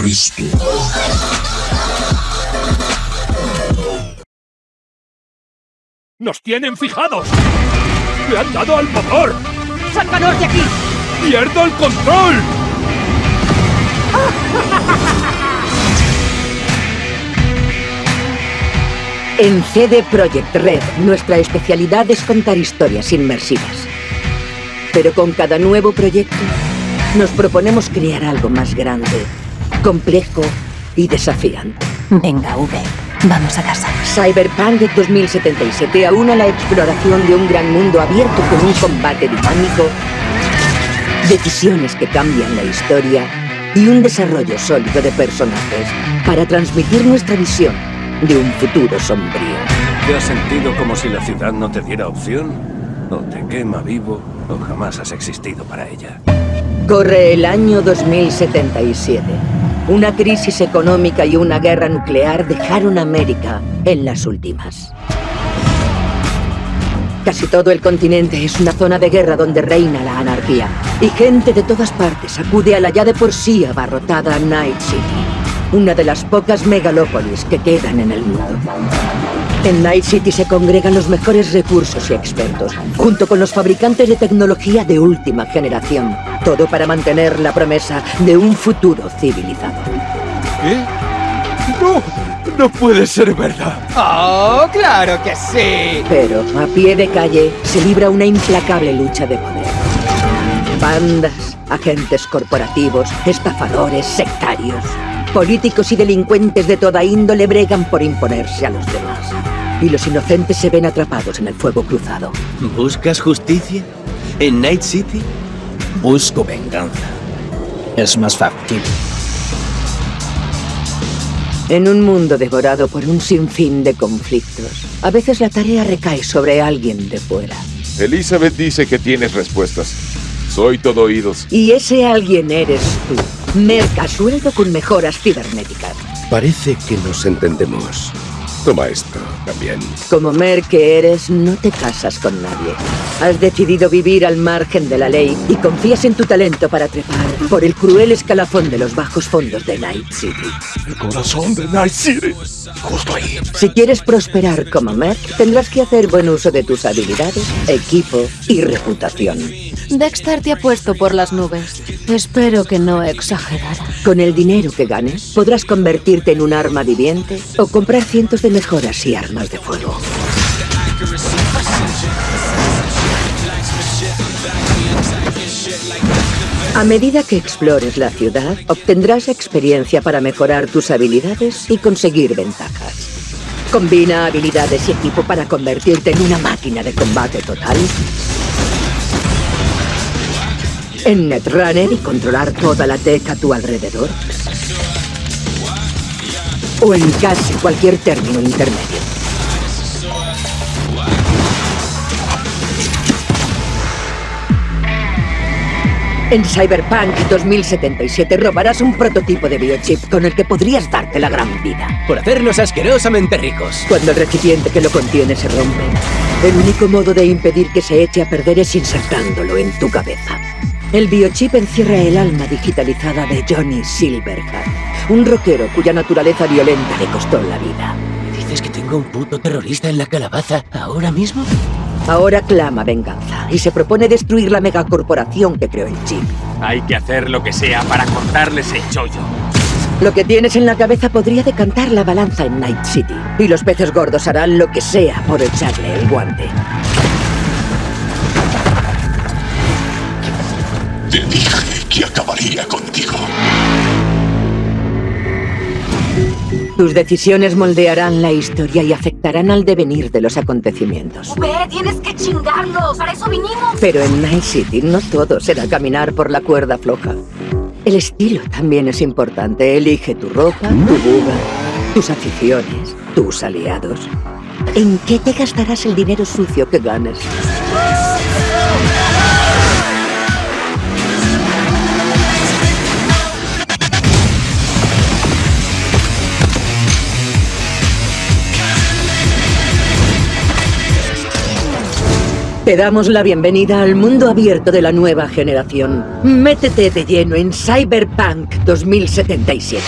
Cristo. ¡Nos tienen fijados! ¡Le han dado al motor! ¡Sácanos de aquí! ¡Pierdo el control! En CD Projekt Red, nuestra especialidad es contar historias inmersivas. Pero con cada nuevo proyecto, nos proponemos crear algo más grande, complejo y desafiante. Venga, V, vamos a casa. Cyberpunk 2077 aúna la exploración de un gran mundo abierto con un combate dinámico, decisiones que cambian la historia y un desarrollo sólido de personajes para transmitir nuestra visión de un futuro sombrío. ¿Te has sentido como si la ciudad no te diera opción? O te quema vivo, o jamás has existido para ella. Corre el año 2077. Una crisis económica y una guerra nuclear dejaron a América en las últimas. Casi todo el continente es una zona de guerra donde reina la anarquía. Y gente de todas partes acude a la ya de por sí abarrotada Night City. Una de las pocas megalópolis que quedan en el mundo. En Night City se congregan los mejores recursos y expertos, junto con los fabricantes de tecnología de última generación. Todo para mantener la promesa de un futuro civilizado. ¿Qué? ¡No! ¡No puede ser verdad! ¡Oh, claro que sí! Pero a pie de calle se libra una implacable lucha de poder. Bandas, agentes corporativos, estafadores, sectarios. Políticos y delincuentes de toda índole bregan por imponerse a los demás. Y los inocentes se ven atrapados en el fuego cruzado. ¿Buscas justicia? ¿En Night City? Busco venganza. Es más factible. En un mundo devorado por un sinfín de conflictos, a veces la tarea recae sobre alguien de fuera. Elizabeth dice que tienes respuestas. Soy todo oídos. Y ese alguien eres tú. Merca sueldo con mejoras cibernéticas. Parece que nos entendemos. Toma esto también. Como Mer que eres, no te casas con nadie. Has decidido vivir al margen de la ley y confías en tu talento para trepar por el cruel escalafón de los bajos fondos de Night City. El corazón de Night City. Justo ahí. Si quieres prosperar como Mer, tendrás que hacer buen uso de tus habilidades, equipo y reputación. Dexter te ha puesto por las nubes. Espero que no exagerara. Con el dinero que ganes, podrás convertirte en un arma viviente o comprar cientos de mejoras y armas de fuego. A medida que explores la ciudad, obtendrás experiencia para mejorar tus habilidades y conseguir ventajas. Combina habilidades y equipo para convertirte en una máquina de combate total. En Netrunner y controlar toda la tech a tu alrededor. O en casi cualquier término intermedio. En Cyberpunk 2077 robarás un prototipo de biochip con el que podrías darte la gran vida. Por hacernos asquerosamente ricos. Cuando el recipiente que lo contiene se rompe, el único modo de impedir que se eche a perder es insertándolo en tu cabeza. El biochip encierra el alma digitalizada de Johnny Silverhand, un rockero cuya naturaleza violenta le costó la vida. ¿Dices que tengo un puto terrorista en la calabaza ahora mismo? Ahora clama venganza y se propone destruir la megacorporación que creó el chip. Hay que hacer lo que sea para cortarles el chollo. Lo que tienes en la cabeza podría decantar la balanza en Night City. Y los peces gordos harán lo que sea por echarle el guante. Te dije que acabaría contigo. Tus decisiones moldearán la historia y afectarán al devenir de los acontecimientos. V, tienes que chingarlos. Para eso vinimos. Pero en Night City no todo será caminar por la cuerda floja. El estilo también es importante. Elige tu ropa, tu buga, tus aficiones, tus aliados. ¿En qué te gastarás el dinero sucio que ganes? Te damos la bienvenida al mundo abierto de la nueva generación. Métete de lleno en Cyberpunk 2077.